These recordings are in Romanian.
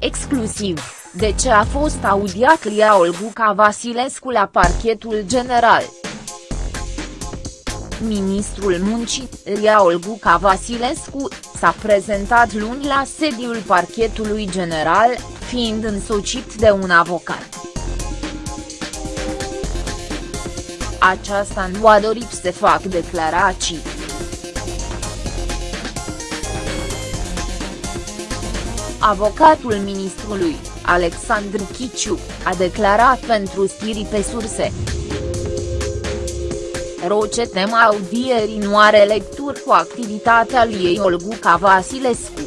inclusiv, de ce a fost audiat Lia Olguca Vasilescu la parchetul general. Ministrul Muncii, Lia Olguca Vasilescu, s-a prezentat luni la sediul parchetului general, fiind însocit de un avocat. Aceasta nu a dorit să fac declarații. Avocatul ministrului, Alexandru Chiciu, a declarat pentru stirii pe surse. Roce tema audierii nu are lecturi cu activitatea lui Olguca Vasilescu.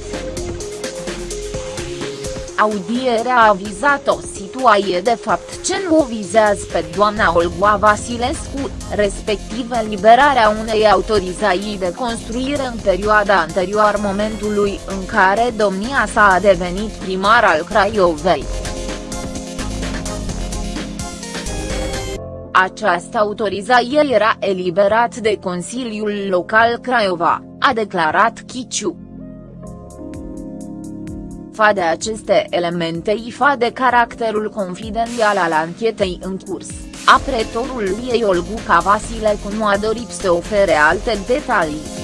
Audierea a vizat o situație de fapt ce nu o vizează pe doamna Olga Vasilescu, respectiv eliberarea unei autorizații de construire în perioada anterioară momentului în care domnia sa a devenit primar al Craiovei. Această autorizație era eliberat de Consiliul Local Craiova, a declarat Chiciu. Fa de aceste elemente ifa de caracterul confidențial al anchetei în curs, apretorul lui Olguca Vasilescu nu a dorit să ofere alte detalii.